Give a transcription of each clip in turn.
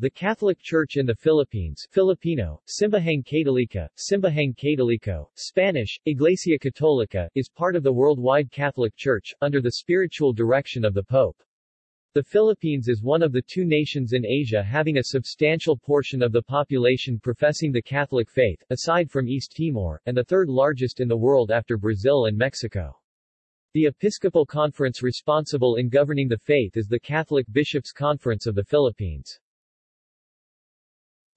The Catholic Church in the Philippines Filipino, Simbahang Católica, Simbahang Católico, Spanish, Iglesia Católica, is part of the worldwide Catholic Church, under the spiritual direction of the Pope. The Philippines is one of the two nations in Asia having a substantial portion of the population professing the Catholic faith, aside from East Timor, and the third largest in the world after Brazil and Mexico. The Episcopal Conference responsible in governing the faith is the Catholic Bishops' Conference of the Philippines.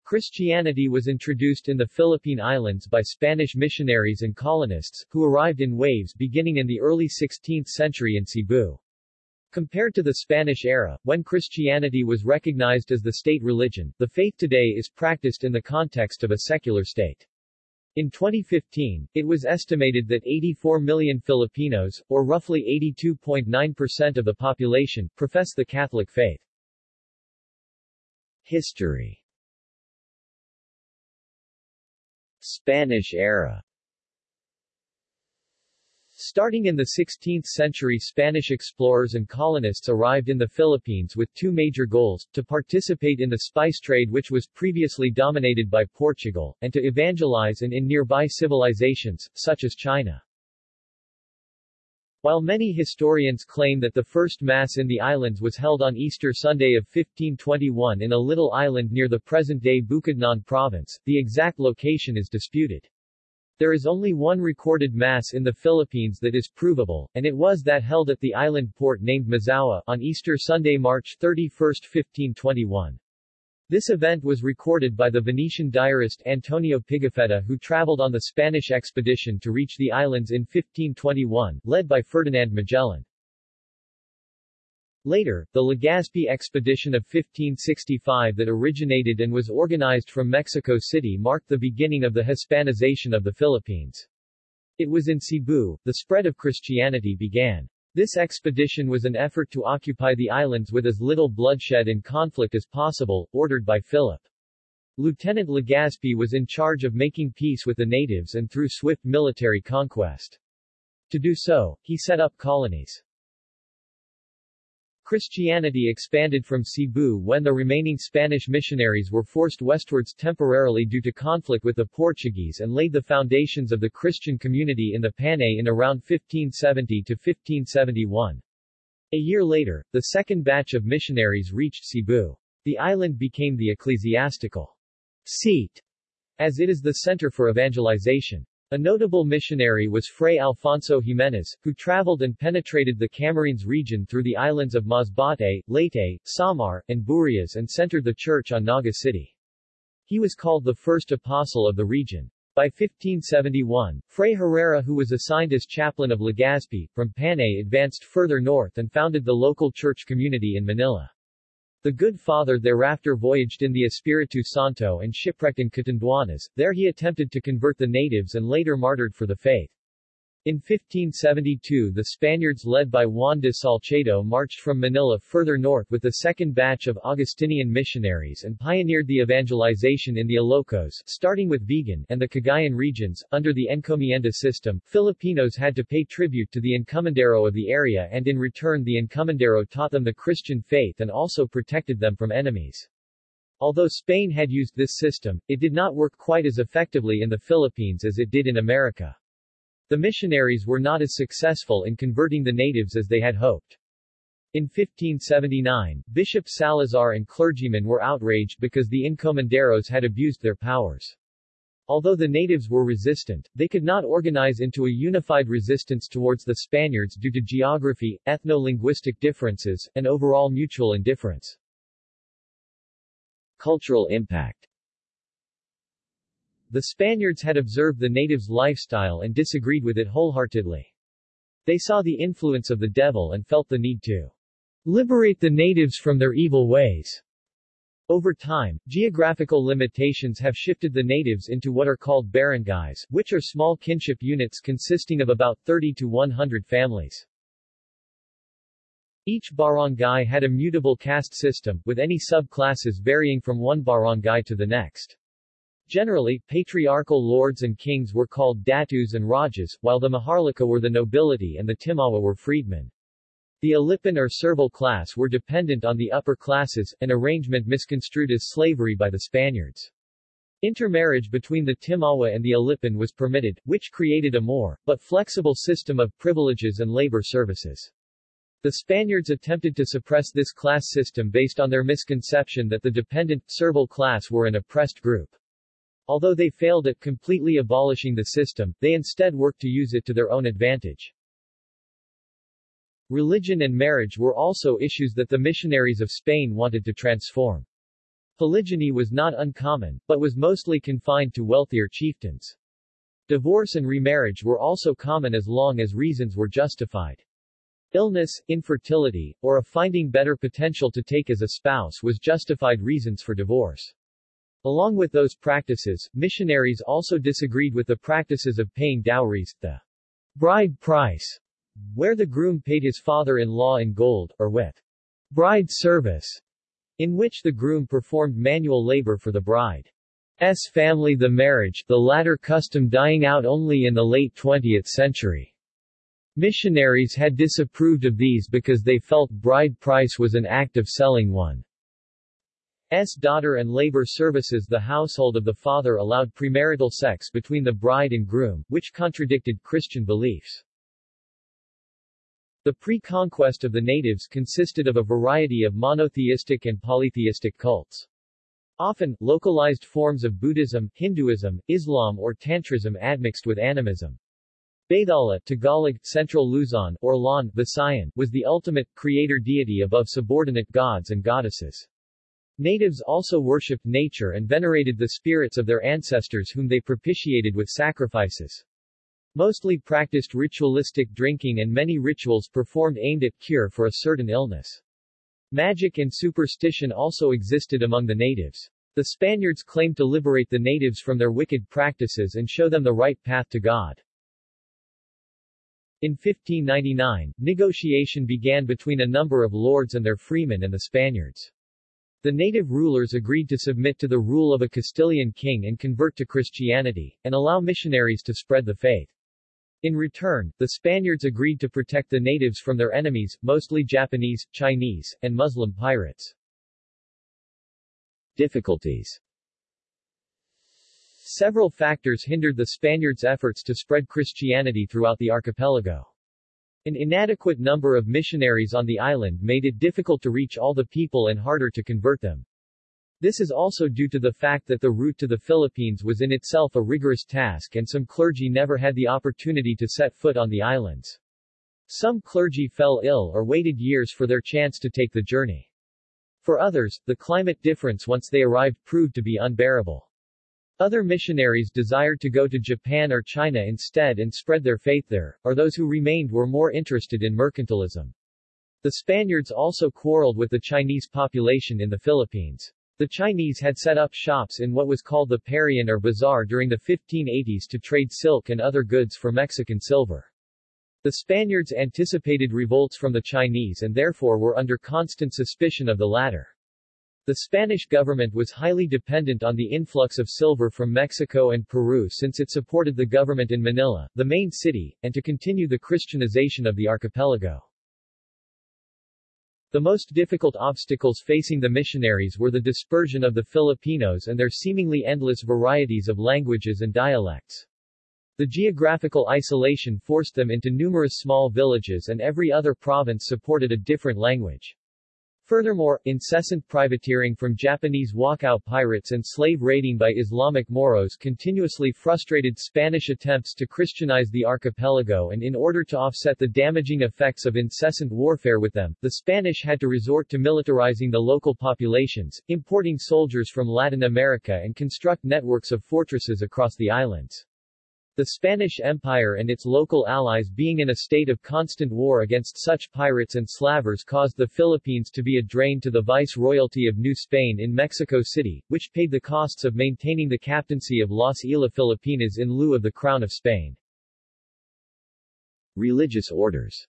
Christianity was introduced in the Philippine Islands by Spanish missionaries and colonists, who arrived in waves beginning in the early 16th century in Cebu. Compared to the Spanish era, when Christianity was recognized as the state religion, the faith today is practiced in the context of a secular state. In 2015, it was estimated that 84 million Filipinos, or roughly 82.9% of the population, profess the Catholic faith. History Spanish era Starting in the 16th century Spanish explorers and colonists arrived in the Philippines with two major goals, to participate in the spice trade which was previously dominated by Portugal, and to evangelize and in nearby civilizations, such as China. While many historians claim that the first Mass in the islands was held on Easter Sunday of 1521 in a little island near the present-day Bukidnon province, the exact location is disputed. There is only one recorded mass in the Philippines that is provable, and it was that held at the island port named Mazawa on Easter Sunday, March 31, 1521. This event was recorded by the Venetian diarist Antonio Pigafetta who traveled on the Spanish expedition to reach the islands in 1521, led by Ferdinand Magellan. Later, the Legazpi expedition of 1565 that originated and was organized from Mexico City marked the beginning of the Hispanization of the Philippines. It was in Cebu, the spread of Christianity began. This expedition was an effort to occupy the islands with as little bloodshed and conflict as possible, ordered by Philip. Lieutenant Legazpi was in charge of making peace with the natives and through swift military conquest. To do so, he set up colonies. Christianity expanded from Cebu when the remaining Spanish missionaries were forced westwards temporarily due to conflict with the Portuguese and laid the foundations of the Christian community in the Panay in around 1570 to 1571. A year later, the second batch of missionaries reached Cebu. The island became the ecclesiastical seat, as it is the center for evangelization. A notable missionary was Fray Alfonso Jimenez, who traveled and penetrated the Camarines region through the islands of Masbate, Leyte, Samar, and Burias and centered the church on Naga City. He was called the first apostle of the region. By 1571, Fray Herrera who was assigned as chaplain of Legazpi, from Panay advanced further north and founded the local church community in Manila. The Good Father thereafter voyaged in the Espiritu Santo and shipwrecked in Catanduanes, there he attempted to convert the natives and later martyred for the faith. In 1572 the Spaniards led by Juan de Salcedo marched from Manila further north with the second batch of Augustinian missionaries and pioneered the evangelization in the Ilocos, starting with Vigan and the Cagayan regions. Under the encomienda system, Filipinos had to pay tribute to the encomendero of the area and in return the encomendero taught them the Christian faith and also protected them from enemies. Although Spain had used this system, it did not work quite as effectively in the Philippines as it did in America. The missionaries were not as successful in converting the natives as they had hoped. In 1579, Bishop Salazar and clergymen were outraged because the encomenderos had abused their powers. Although the natives were resistant, they could not organize into a unified resistance towards the Spaniards due to geography, ethno-linguistic differences, and overall mutual indifference. Cultural impact the Spaniards had observed the natives' lifestyle and disagreed with it wholeheartedly. They saw the influence of the devil and felt the need to liberate the natives from their evil ways. Over time, geographical limitations have shifted the natives into what are called barangays, which are small kinship units consisting of about 30 to 100 families. Each barangay had a mutable caste system, with any subclasses varying from one barangay to the next. Generally, patriarchal lords and kings were called datus and rajas, while the maharlika were the nobility and the timawa were freedmen. The Alipan or servile class were dependent on the upper classes, an arrangement misconstrued as slavery by the Spaniards. Intermarriage between the Timawa and the Alipan was permitted, which created a more, but flexible system of privileges and labor services. The Spaniards attempted to suppress this class system based on their misconception that the dependent, servile class were an oppressed group. Although they failed at completely abolishing the system, they instead worked to use it to their own advantage. Religion and marriage were also issues that the missionaries of Spain wanted to transform. Polygyny was not uncommon, but was mostly confined to wealthier chieftains. Divorce and remarriage were also common as long as reasons were justified. Illness, infertility, or a finding better potential to take as a spouse was justified reasons for divorce. Along with those practices, missionaries also disagreed with the practices of paying dowries, the bride price, where the groom paid his father-in-law in gold, or with bride service, in which the groom performed manual labor for the bride's family the marriage, the latter custom dying out only in the late 20th century. Missionaries had disapproved of these because they felt bride price was an act of selling one's daughter and labor services the household of the father allowed premarital sex between the bride and groom, which contradicted Christian beliefs. The pre-conquest of the natives consisted of a variety of monotheistic and polytheistic cults. Often, localized forms of Buddhism, Hinduism, Islam or Tantrism admixed with animism. Bathala Tagalog, Central Luzon, or Lon, Visayan, was the ultimate, creator deity above subordinate gods and goddesses. Natives also worshipped nature and venerated the spirits of their ancestors whom they propitiated with sacrifices mostly practiced ritualistic drinking and many rituals performed aimed at cure for a certain illness. Magic and superstition also existed among the natives. The Spaniards claimed to liberate the natives from their wicked practices and show them the right path to God. In 1599, negotiation began between a number of lords and their freemen and the Spaniards. The native rulers agreed to submit to the rule of a Castilian king and convert to Christianity, and allow missionaries to spread the faith. In return, the Spaniards agreed to protect the natives from their enemies, mostly Japanese, Chinese, and Muslim pirates. Difficulties Several factors hindered the Spaniards' efforts to spread Christianity throughout the archipelago. An inadequate number of missionaries on the island made it difficult to reach all the people and harder to convert them. This is also due to the fact that the route to the Philippines was in itself a rigorous task and some clergy never had the opportunity to set foot on the islands. Some clergy fell ill or waited years for their chance to take the journey. For others, the climate difference once they arrived proved to be unbearable. Other missionaries desired to go to Japan or China instead and spread their faith there, or those who remained were more interested in mercantilism. The Spaniards also quarreled with the Chinese population in the Philippines. The Chinese had set up shops in what was called the Parian or Bazaar during the 1580s to trade silk and other goods for Mexican silver. The Spaniards anticipated revolts from the Chinese and therefore were under constant suspicion of the latter. The Spanish government was highly dependent on the influx of silver from Mexico and Peru since it supported the government in Manila, the main city, and to continue the Christianization of the archipelago. The most difficult obstacles facing the missionaries were the dispersion of the Filipinos and their seemingly endless varieties of languages and dialects. The geographical isolation forced them into numerous small villages and every other province supported a different language. Furthermore, incessant privateering from Japanese Wokou pirates and slave raiding by Islamic Moros continuously frustrated Spanish attempts to Christianize the archipelago and in order to offset the damaging effects of incessant warfare with them, the Spanish had to resort to militarizing the local populations, importing soldiers from Latin America and construct networks of fortresses across the islands. The Spanish Empire and its local allies being in a state of constant war against such pirates and slavers caused the Philippines to be a drain to the vice-royalty of New Spain in Mexico City, which paid the costs of maintaining the captaincy of Las Islas Filipinas in lieu of the Crown of Spain. Religious orders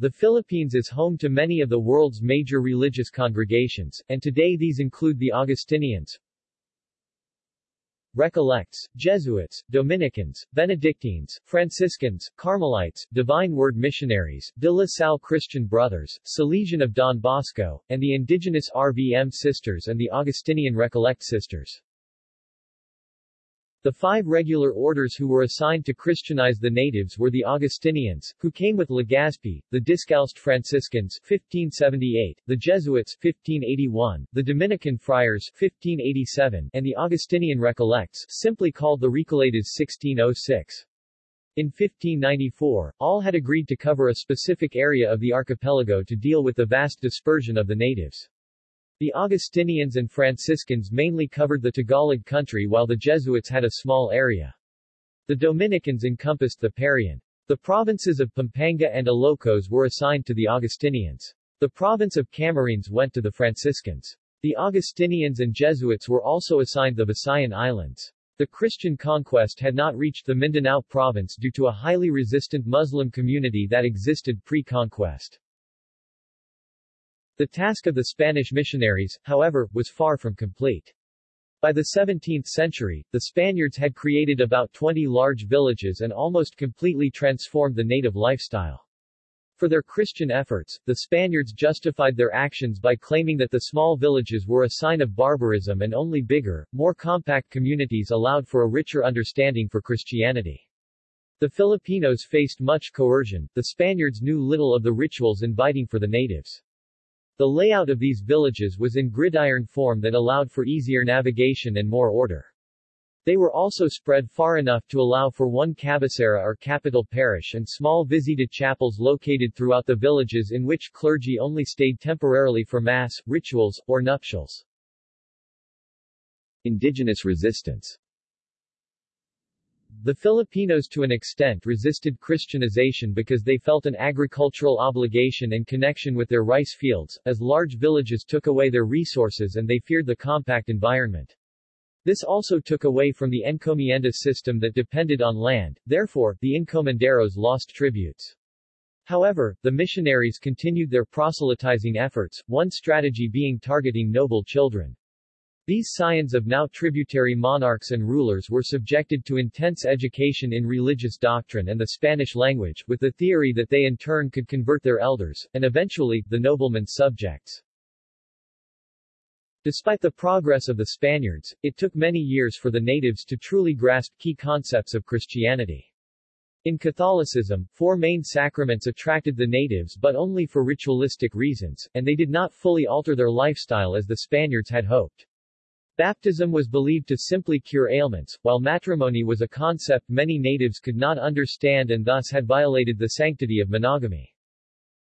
the Philippines is home to many of the world's major religious congregations, and today these include the Augustinians, Recollects, Jesuits, Dominicans, Benedictines, Franciscans, Carmelites, Divine Word Missionaries, De La Salle Christian Brothers, Salesian of Don Bosco, and the indigenous RVM Sisters and the Augustinian Recollect Sisters. The five regular orders who were assigned to Christianize the natives were the Augustinians, who came with Legazpi, the Discalced Franciscans 1578, the Jesuits 1581, the Dominican Friars 1587, and the Augustinian Recollects, simply called the Recoletas 1606. In 1594, all had agreed to cover a specific area of the archipelago to deal with the vast dispersion of the natives. The Augustinians and Franciscans mainly covered the Tagalog country while the Jesuits had a small area. The Dominicans encompassed the Parian. The provinces of Pampanga and Ilocos were assigned to the Augustinians. The province of Camarines went to the Franciscans. The Augustinians and Jesuits were also assigned the Visayan Islands. The Christian conquest had not reached the Mindanao province due to a highly resistant Muslim community that existed pre-conquest. The task of the Spanish missionaries, however, was far from complete. By the 17th century, the Spaniards had created about 20 large villages and almost completely transformed the native lifestyle. For their Christian efforts, the Spaniards justified their actions by claiming that the small villages were a sign of barbarism and only bigger, more compact communities allowed for a richer understanding for Christianity. The Filipinos faced much coercion, the Spaniards knew little of the rituals inviting for the natives. The layout of these villages was in gridiron form that allowed for easier navigation and more order. They were also spread far enough to allow for one cabecera or capital parish and small visita chapels located throughout the villages in which clergy only stayed temporarily for mass, rituals, or nuptials. Indigenous resistance the Filipinos to an extent resisted Christianization because they felt an agricultural obligation and connection with their rice fields, as large villages took away their resources and they feared the compact environment. This also took away from the encomienda system that depended on land, therefore, the encomenderos lost tributes. However, the missionaries continued their proselytizing efforts, one strategy being targeting noble children. These scions of now tributary monarchs and rulers were subjected to intense education in religious doctrine and the Spanish language, with the theory that they in turn could convert their elders, and eventually, the noblemen's subjects. Despite the progress of the Spaniards, it took many years for the natives to truly grasp key concepts of Christianity. In Catholicism, four main sacraments attracted the natives but only for ritualistic reasons, and they did not fully alter their lifestyle as the Spaniards had hoped. Baptism was believed to simply cure ailments, while matrimony was a concept many natives could not understand and thus had violated the sanctity of monogamy.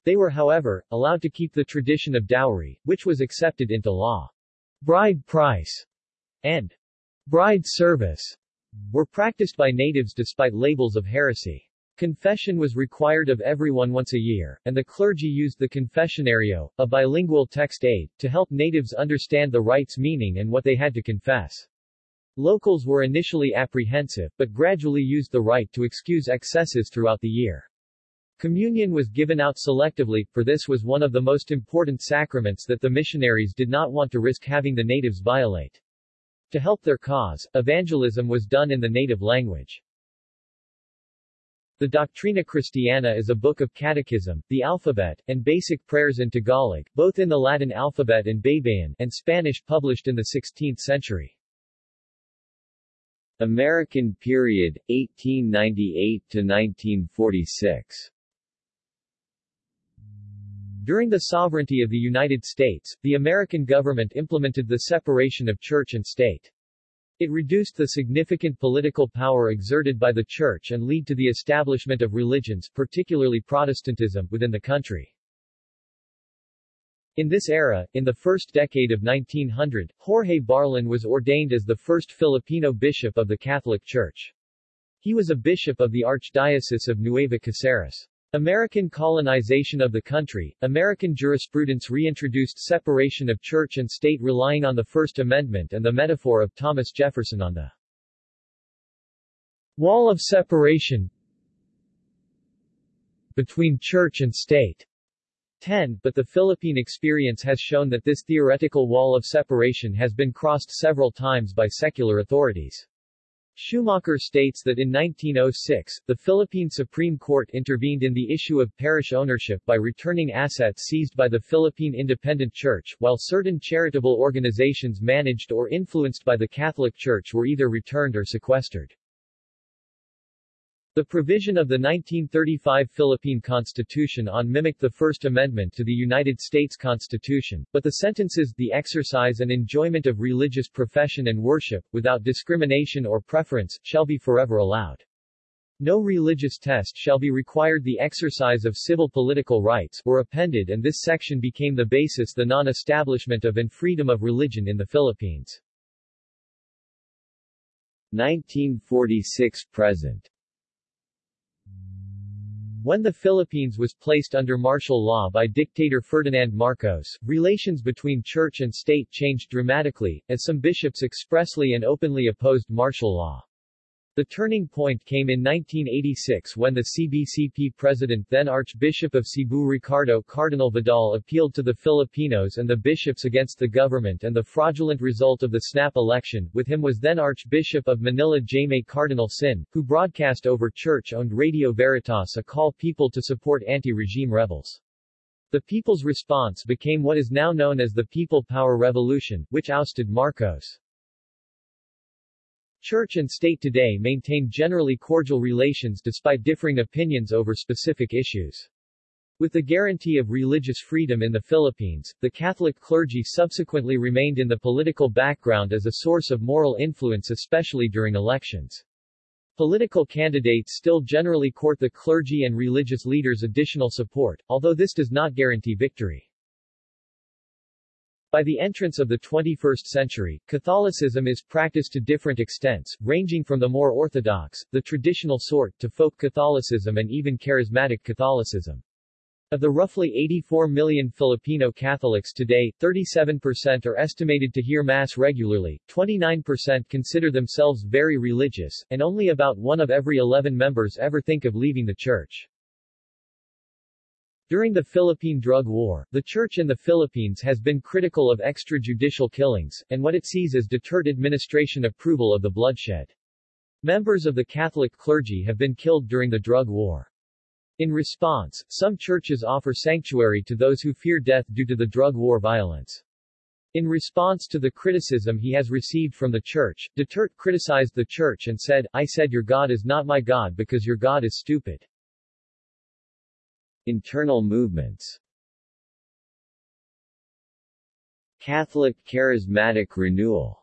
They were however, allowed to keep the tradition of dowry, which was accepted into law. Bride price and bride service were practiced by natives despite labels of heresy. Confession was required of everyone once a year, and the clergy used the confessionario, a bilingual text aid, to help natives understand the rite's meaning and what they had to confess. Locals were initially apprehensive, but gradually used the rite to excuse excesses throughout the year. Communion was given out selectively, for this was one of the most important sacraments that the missionaries did not want to risk having the natives violate. To help their cause, evangelism was done in the native language. The Doctrina Christiana is a book of catechism, the alphabet, and basic prayers in Tagalog, both in the Latin alphabet and Baybayin, and Spanish published in the 16th century. American period, 1898 to 1946 During the sovereignty of the United States, the American government implemented the separation of church and state. It reduced the significant political power exerted by the Church and led to the establishment of religions, particularly Protestantism, within the country. In this era, in the first decade of 1900, Jorge Barlin was ordained as the first Filipino bishop of the Catholic Church. He was a bishop of the Archdiocese of Nueva Caceres. American colonization of the country, American jurisprudence reintroduced separation of church and state relying on the First Amendment and the metaphor of Thomas Jefferson on the wall of separation between church and state. 10. But the Philippine experience has shown that this theoretical wall of separation has been crossed several times by secular authorities. Schumacher states that in 1906, the Philippine Supreme Court intervened in the issue of parish ownership by returning assets seized by the Philippine Independent Church, while certain charitable organizations managed or influenced by the Catholic Church were either returned or sequestered. The provision of the 1935 Philippine Constitution on mimicked the First Amendment to the United States Constitution, but the sentences, the exercise and enjoyment of religious profession and worship, without discrimination or preference, shall be forever allowed. No religious test shall be required the exercise of civil political rights, were appended and this section became the basis the non-establishment of and freedom of religion in the Philippines. 1946-present when the Philippines was placed under martial law by dictator Ferdinand Marcos, relations between church and state changed dramatically, as some bishops expressly and openly opposed martial law. The turning point came in 1986 when the CBCP president then Archbishop of Cebu Ricardo Cardinal Vidal appealed to the Filipinos and the bishops against the government and the fraudulent result of the snap election. With him was then Archbishop of Manila Jaime Cardinal Sin, who broadcast over church-owned Radio Veritas a call people to support anti-regime rebels. The people's response became what is now known as the People Power Revolution, which ousted Marcos. Church and state today maintain generally cordial relations despite differing opinions over specific issues. With the guarantee of religious freedom in the Philippines, the Catholic clergy subsequently remained in the political background as a source of moral influence especially during elections. Political candidates still generally court the clergy and religious leaders' additional support, although this does not guarantee victory. By the entrance of the 21st century, Catholicism is practiced to different extents, ranging from the more orthodox, the traditional sort, to folk Catholicism and even charismatic Catholicism. Of the roughly 84 million Filipino Catholics today, 37% are estimated to hear Mass regularly, 29% consider themselves very religious, and only about one of every 11 members ever think of leaving the Church. During the Philippine Drug War, the Church in the Philippines has been critical of extrajudicial killings, and what it sees as Duterte administration approval of the bloodshed. Members of the Catholic clergy have been killed during the drug war. In response, some churches offer sanctuary to those who fear death due to the drug war violence. In response to the criticism he has received from the church, Duterte criticized the church and said, I said your God is not my God because your God is stupid. Internal movements Catholic Charismatic Renewal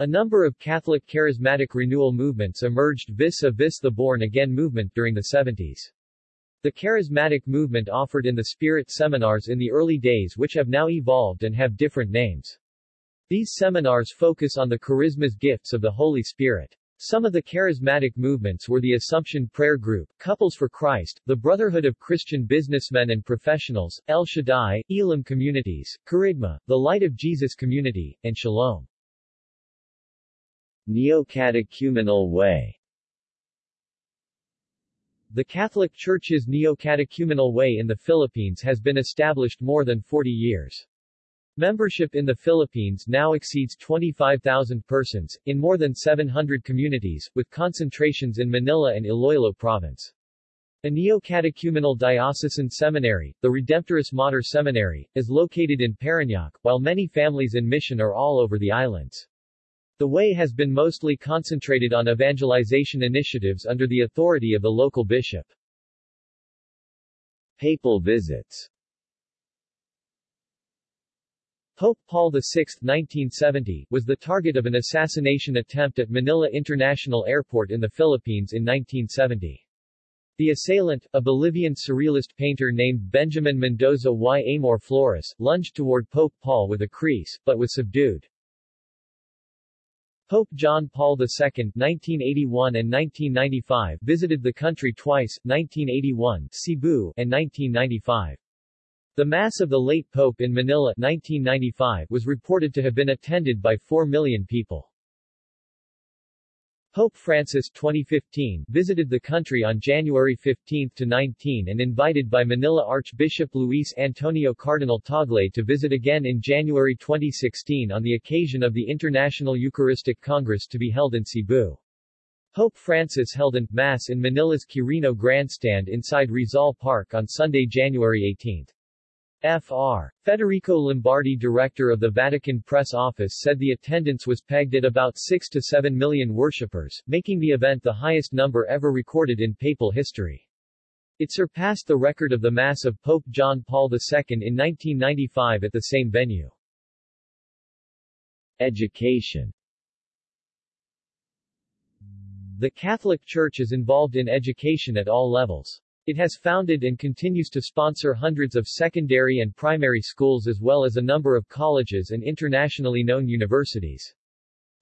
A number of Catholic Charismatic Renewal movements emerged vis-a-vis the born-again movement during the 70s. The charismatic movement offered in the Spirit seminars in the early days which have now evolved and have different names. These seminars focus on the charismas gifts of the Holy Spirit. Some of the charismatic movements were the Assumption Prayer Group, Couples for Christ, the Brotherhood of Christian Businessmen and Professionals, El Shaddai, Elam Communities, Kerygma, the Light of Jesus Community, and Shalom. Neo-Catechumenal Way The Catholic Church's Neo-Catechumenal Way in the Philippines has been established more than 40 years. Membership in the Philippines now exceeds 25,000 persons, in more than 700 communities, with concentrations in Manila and Iloilo Province. A neo-catechumenal diocesan seminary, the Redemptoris Mater Seminary, is located in Parañaque, while many families in mission are all over the islands. The way has been mostly concentrated on evangelization initiatives under the authority of the local bishop. Papal visits Pope Paul VI 1970, was the target of an assassination attempt at Manila International Airport in the Philippines in 1970. The assailant, a Bolivian surrealist painter named Benjamin Mendoza y Amor Flores, lunged toward Pope Paul with a kris, but was subdued. Pope John Paul II 1981 and 1995 visited the country twice, 1981 Cebu and 1995. The Mass of the late Pope in Manila 1995 was reported to have been attended by 4 million people. Pope Francis 2015 visited the country on January 15 to 19 and invited by Manila Archbishop Luis Antonio Cardinal Tagle to visit again in January 2016 on the occasion of the International Eucharistic Congress to be held in Cebu. Pope Francis held an Mass in Manila's Quirino Grandstand inside Rizal Park on Sunday, January 18. Fr. Federico Lombardi director of the Vatican Press Office said the attendance was pegged at about 6 to 7 million worshippers, making the event the highest number ever recorded in papal history. It surpassed the record of the Mass of Pope John Paul II in 1995 at the same venue. Education The Catholic Church is involved in education at all levels. It has founded and continues to sponsor hundreds of secondary and primary schools as well as a number of colleges and internationally known universities.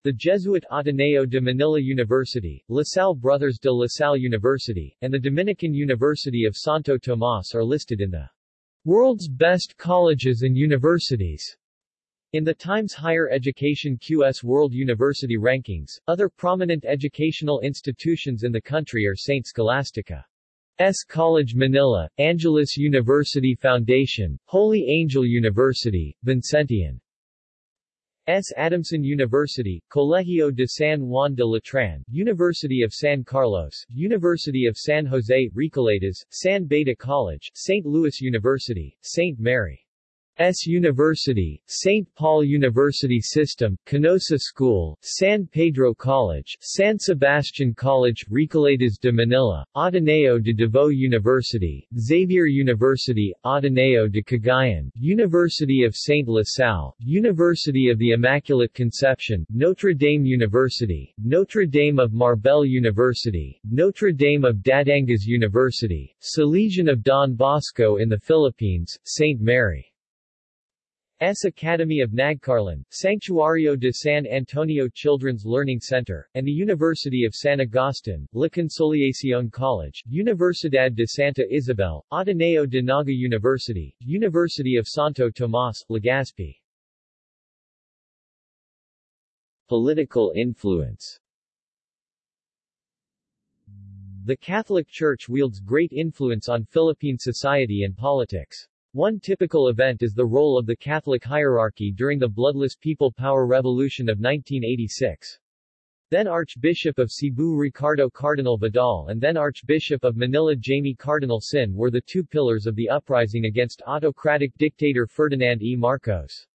The Jesuit Ateneo de Manila University, La Salle Brothers de La Salle University, and the Dominican University of Santo Tomas are listed in the World's Best Colleges and Universities. In the Times Higher Education QS World University Rankings, other prominent educational institutions in the country are St. Scholastica. S. College Manila, Angeles University Foundation, Holy Angel University, Vincentian. S. Adamson University, Colegio de San Juan de Letran, University of San Carlos, University of San Jose, Recoletas, San Beda College, St. Louis University, St. Mary. S. University, St. Paul University System, Canossa School, San Pedro College, San Sebastian College, Recoletas de Manila, Ateneo de Davao University, Xavier University, Ateneo de Cagayan, University of St. La Salle, University of the Immaculate Conception, Notre Dame University, Notre Dame of Marbel University, Notre Dame of Batangas University, Salesian of Don Bosco in the Philippines, St. Mary. S. Academy of Nagcarlan, Sanctuario de San Antonio Children's Learning Center, and the University of San Agustin, La Consolacion College, Universidad de Santa Isabel, Ateneo de Naga University, University of Santo Tomas, Legazpi. Political influence The Catholic Church wields great influence on Philippine society and politics. One typical event is the role of the Catholic hierarchy during the bloodless People Power Revolution of 1986. Then Archbishop of Cebu Ricardo Cardinal Vidal and then Archbishop of Manila Jaime Cardinal Sin were the two pillars of the uprising against autocratic dictator Ferdinand E. Marcos.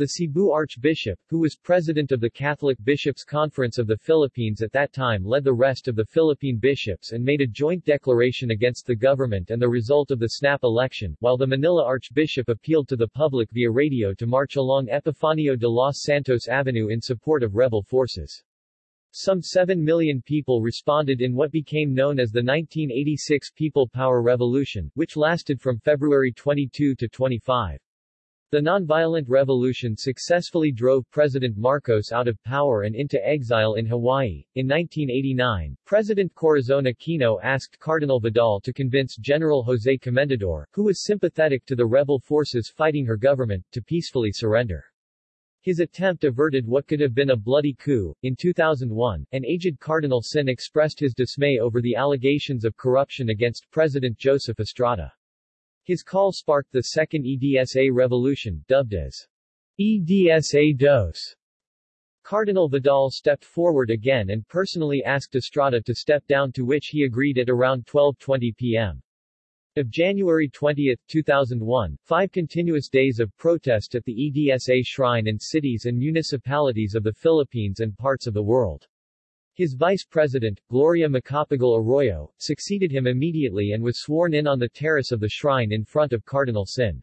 The Cebu Archbishop, who was president of the Catholic Bishops' Conference of the Philippines at that time led the rest of the Philippine bishops and made a joint declaration against the government and the result of the snap election, while the Manila Archbishop appealed to the public via radio to march along Epifanio de los Santos Avenue in support of rebel forces. Some 7 million people responded in what became known as the 1986 People Power Revolution, which lasted from February 22 to 25. The nonviolent revolution successfully drove President Marcos out of power and into exile in Hawaii. In 1989, President Corazon Aquino asked Cardinal Vidal to convince General Jose Comendador, who was sympathetic to the rebel forces fighting her government, to peacefully surrender. His attempt averted what could have been a bloody coup. In 2001, an aged Cardinal Sin expressed his dismay over the allegations of corruption against President Joseph Estrada. His call sparked the second EDSA revolution, dubbed as EDSA Dos. Cardinal Vidal stepped forward again and personally asked Estrada to step down to which he agreed at around 12.20 p.m. Of January 20, 2001, five continuous days of protest at the EDSA shrine in cities and municipalities of the Philippines and parts of the world. His vice president, Gloria Macapagal Arroyo, succeeded him immediately and was sworn in on the terrace of the shrine in front of Cardinal Sin.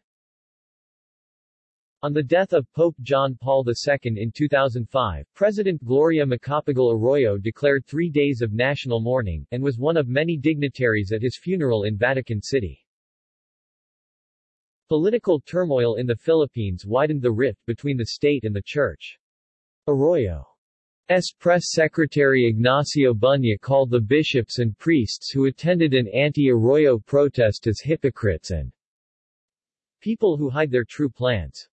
On the death of Pope John Paul II in 2005, President Gloria Macapagal Arroyo declared three days of national mourning, and was one of many dignitaries at his funeral in Vatican City. Political turmoil in the Philippines widened the rift between the state and the church. Arroyo S. press secretary Ignacio Bunye called the bishops and priests who attended an anti-Arroyo protest as hypocrites and people who hide their true plans.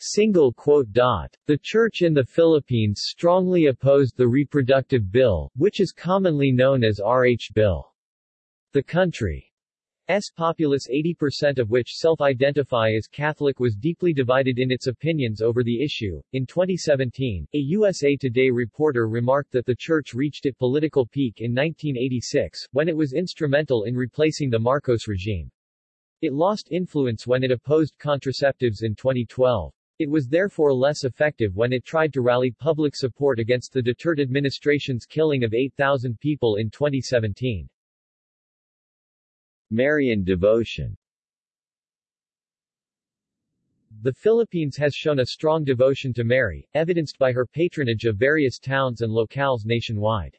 Single quote dot. The Church in the Philippines strongly opposed the reproductive bill, which is commonly known as RH Bill. The country's populace 80% of which self-identify as Catholic was deeply divided in its opinions over the issue. In 2017, a USA Today reporter remarked that the Church reached its political peak in 1986, when it was instrumental in replacing the Marcos regime. It lost influence when it opposed contraceptives in 2012. It was therefore less effective when it tried to rally public support against the Duterte administration's killing of 8,000 people in 2017. Marian devotion The Philippines has shown a strong devotion to Mary, evidenced by her patronage of various towns and locales nationwide.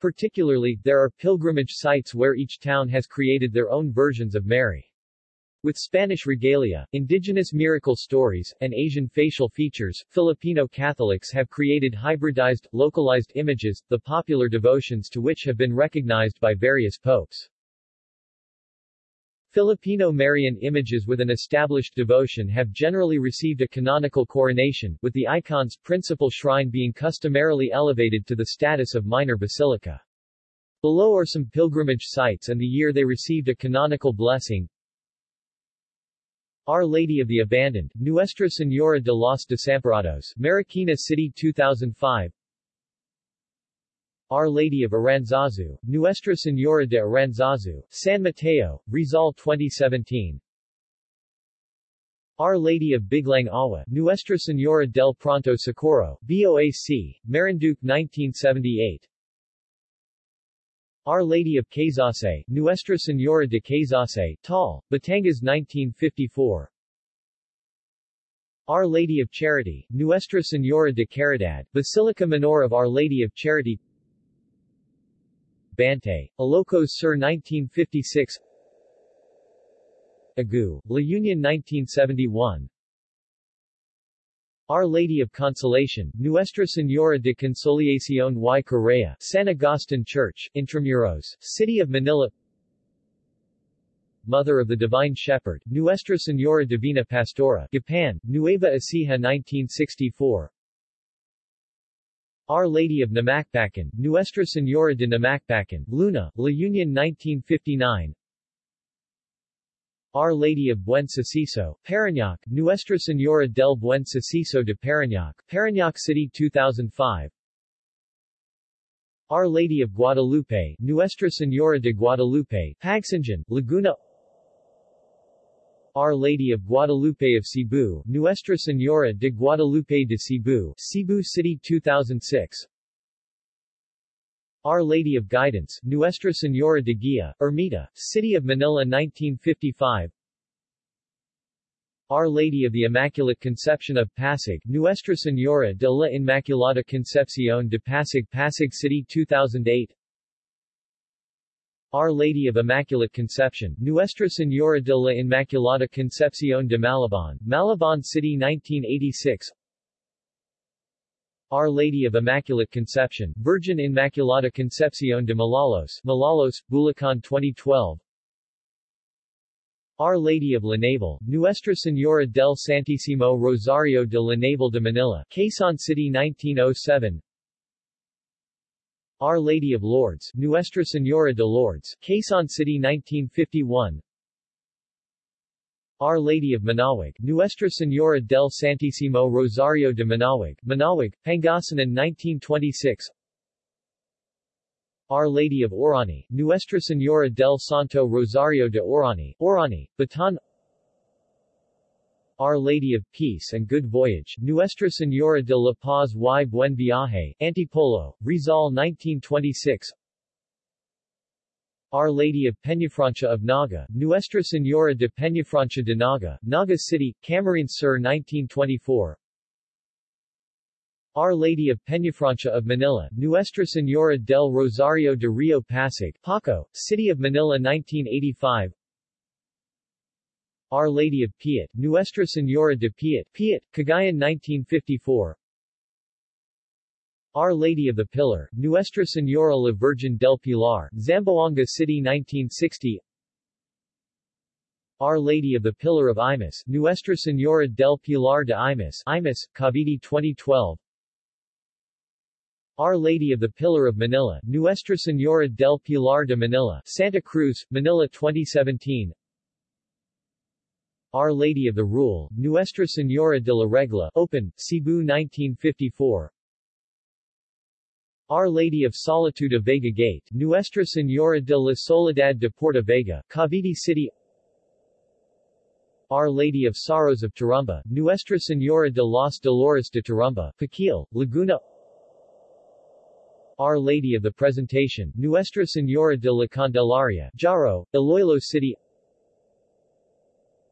Particularly, there are pilgrimage sites where each town has created their own versions of Mary. With Spanish regalia, indigenous miracle stories, and Asian facial features, Filipino Catholics have created hybridized, localized images, the popular devotions to which have been recognized by various popes. Filipino Marian images with an established devotion have generally received a canonical coronation, with the icon's principal shrine being customarily elevated to the status of minor basilica. Below are some pilgrimage sites and the year they received a canonical blessing. Our Lady of the Abandoned, Nuestra Señora de los Desamparados, Marikina City 2005 Our Lady of Aranzazu, Nuestra Señora de Aranzazu, San Mateo, Rizal 2017 Our Lady of Biglang Awa, Nuestra Señora del Pronto Socorro, BOAC, Marinduque 1978 our Lady of Caysasay, Nuestra Señora de Caysasay, Taal, Batangas 1954 Our Lady of Charity, Nuestra Señora de Caridad, Basilica Menor of Our Lady of Charity Bantay, Ilocos Sur 1956 Agoo, La Union 1971 our Lady of Consolation, Nuestra Señora de Consolación y Correa, San Agustin Church, Intramuros, City of Manila. Mother of the Divine Shepherd, Nuestra Señora Divina Pastora, Gapan, Nueva Ecija 1964 Our Lady of Namacpacan, Nuestra Señora de Namacpacan, Luna, La Union 1959 our Lady of Buen Suceso, Parañaque, Nuestra Señora del Buen Suceso de Parañaque, Parañaque City 2005 Our Lady of Guadalupe, Nuestra Señora de Guadalupe, Pagsanjan, Laguna Our Lady of Guadalupe of Cebu, Nuestra Señora de Guadalupe de Cebu, Cebu City 2006 our Lady of Guidance, Nuestra Señora de Guia, Ermita, City of Manila 1955 Our Lady of the Immaculate Conception of Pasig, Nuestra Señora de la Inmaculada Concepción de Pasig Pasig City 2008 Our Lady of Immaculate Conception, Nuestra Señora de la Inmaculada Concepción de Malabon, Malabon City 1986 our Lady of Immaculate Conception, Virgin Inmaculada Concepción de Malolos, Malolos, Bulacan 2012 Our Lady of La Naval, Nuestra Señora del Santísimo Rosario de La Naval de Manila, Quezon City 1907 Our Lady of Lourdes, Nuestra Señora de Lourdes, Quezon City 1951 our Lady of Manaoag, Nuestra Señora del Santísimo Rosario de Manaoag, Manaoag, Pangasinan 1926 Our Lady of Orani, Nuestra Señora del Santo Rosario de Orani, Orani, Bataan Our Lady of Peace and Good Voyage, Nuestra Señora de la Paz y Buen Viaje, Antipolo, Rizal 1926 our Lady of Peñafrancia of Naga, Nuestra Señora de Peñafrancia de Naga, Naga City, Camarines Sur 1924 Our Lady of Peñafrancia of Manila, Nuestra Señora del Rosario de Rio Pasig, Paco, City of Manila 1985 Our Lady of Piat, Nuestra Señora de Piat, Piat, Cagayan 1954 our Lady of the Pillar, Nuestra Señora la Virgen del Pilar, Zamboanga City 1960 Our Lady of the Pillar of Imus, Nuestra Señora del Pilar de Imus, Imus, Cavite 2012 Our Lady of the Pillar of Manila, Nuestra Señora del Pilar de Manila, Santa Cruz, Manila 2017 Our Lady of the Rule, Nuestra Señora de la Regla, Opon, Cebu 1954 Our Lady of Solitude of Vega Gate, Nuestra Señora de la Soledad de Porta Vaga, Cavite City. Our Lady of Sorrows of Turumba, Nuestra Señora de los Dolores de Turumba, Paquil, Laguna. Our Lady of the Presentation, Nuestra Señora de la Candelaria, Jaro, Iloilo City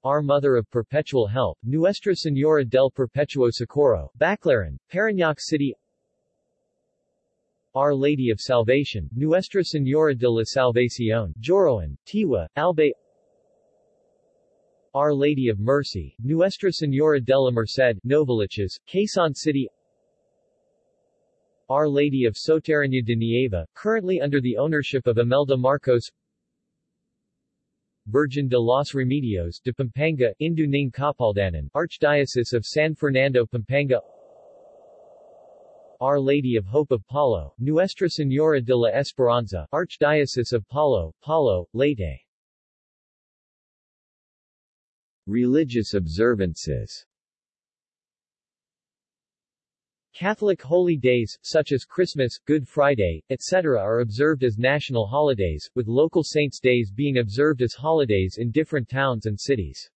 Our Mother of Perpetual Help, Nuestra Señora del Perpetuo Socorro, Baclaran, Parañaque City. Our Lady of Salvation, Nuestra Señora de la Salvación, Joroan, Tiwi, Albay Our Lady of Mercy, Nuestra Señora de la Merced, Novaliches, Quezon City. Our Lady of Soterraña de Nieva, currently under the ownership of Imelda Marcos Virgin de los Remedios de Pampanga, Induning Capaldanan, Archdiocese of San Fernando Pampanga. Our Lady of Hope of Palo, Nuestra Señora de la Esperanza, Archdiocese of Palo, Palo, Leyte. Religious observances Catholic holy days, such as Christmas, Good Friday, etc. are observed as national holidays, with local saints' days being observed as holidays in different towns and cities.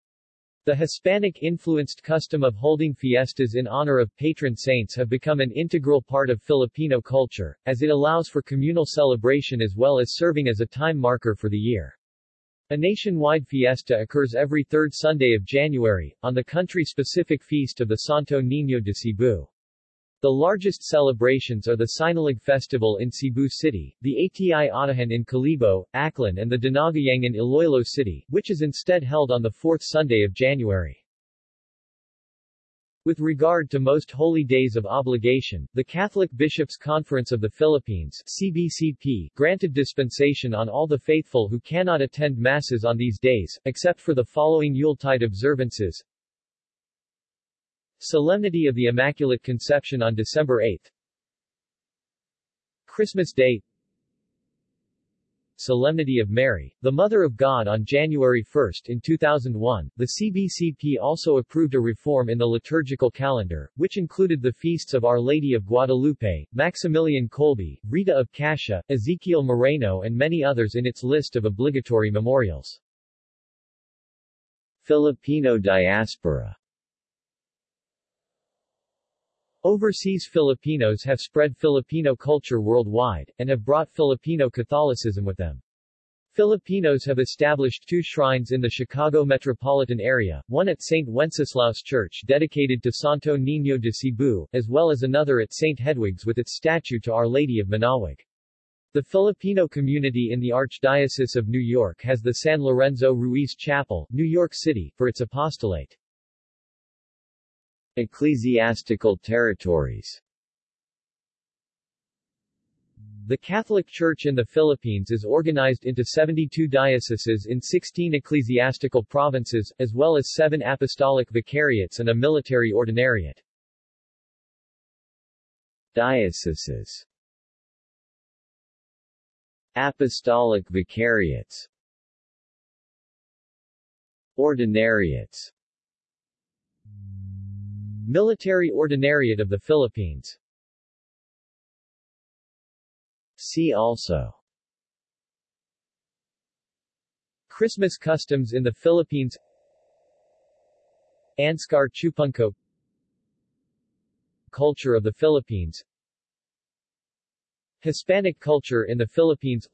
The Hispanic-influenced custom of holding fiestas in honor of patron saints have become an integral part of Filipino culture, as it allows for communal celebration as well as serving as a time marker for the year. A nationwide fiesta occurs every third Sunday of January, on the country-specific feast of the Santo Niño de Cebu. The largest celebrations are the Sinulog Festival in Cebu City, the Ati-Atihan in Kalibo, Aklan and the Dinagyang in Iloilo City, which is instead held on the fourth Sunday of January. With regard to most holy days of obligation, the Catholic Bishops' Conference of the Philippines CBCP granted dispensation on all the faithful who cannot attend masses on these days, except for the following Yuletide observances Solemnity of the Immaculate Conception on December 8 Christmas Day. Solemnity of Mary, the Mother of God on January 1 in 2001, the CBCP also approved a reform in the liturgical calendar, which included the feasts of Our Lady of Guadalupe, Maximilian Kolbe, Rita of Cascia, Ezekiel Moreno and many others in its list of obligatory memorials. Filipino diaspora Overseas Filipinos have spread Filipino culture worldwide, and have brought Filipino Catholicism with them. Filipinos have established two shrines in the Chicago metropolitan area, one at St. Wenceslaus Church dedicated to Santo Niño de Cebu, as well as another at St. Hedwig's with its statue to Our Lady of Manaoag. The Filipino community in the Archdiocese of New York has the San Lorenzo Ruiz Chapel, New York City, for its apostolate. Ecclesiastical territories. The Catholic Church in the Philippines is organized into 72 dioceses in 16 ecclesiastical provinces, as well as seven apostolic vicariates and a military ordinariate. Dioceses. Apostolic vicariates. Ordinariates Military Ordinariate of the Philippines. See also. Christmas customs in the Philippines. Anscar Chupungco Culture of the Philippines. Hispanic culture in the Philippines.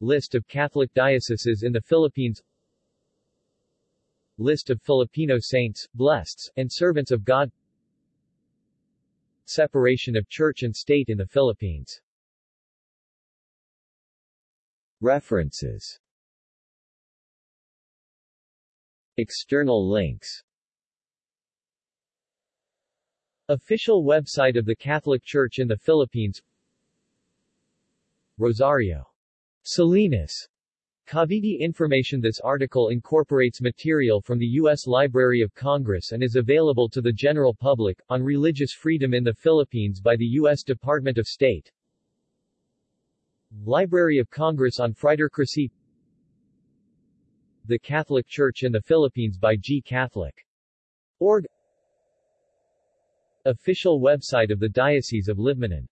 List of Catholic dioceses in the Philippines List of Filipino saints, blesseds, and servants of God. Separation of church and state in the Philippines. References. External links. Official website of the Catholic Church in the Philippines. Rosario. Salinas Cavite information This article incorporates material from the U.S. Library of Congress and is available to the general public, on religious freedom in the Philippines by the U.S. Department of State. Library of Congress on Frailocracy The Catholic Church in the Philippines by G. Catholic. Org Official website of the Diocese of Libmanan